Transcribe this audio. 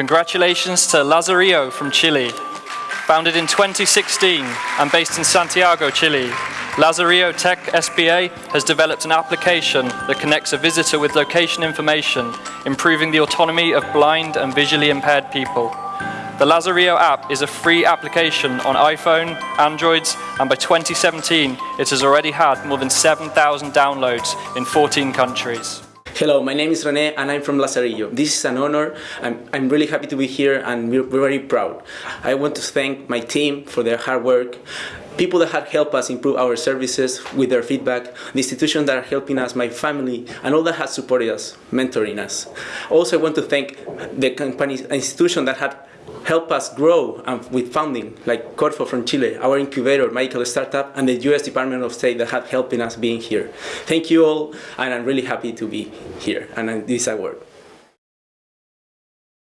Congratulations to Lazarillo from Chile. Founded in 2016 and based in Santiago, Chile, Lazarillo Tech SpA has developed an application that connects a visitor with location information, improving the autonomy of blind and visually impaired people. The Lazarillo app is a free application on iPhone, Androids, and by 2017 it has already had more than 7,000 downloads in 14 countries. Hello, my name is Rene and I'm from Lazarillo. This is an honor. I'm, I'm really happy to be here and we're, very proud. I want to thank my team for their hard work, people that have helped us improve our services with their feedback, the institutions that are helping us, my family, and all that has supported us, mentoring us. Also, I want to thank the companies, institution that had help us grow um, with funding, like Corfo from Chile, our incubator, Magical startup, and the US Department of State that have helping us being here. Thank you all, and I'm really happy to be here, and this award.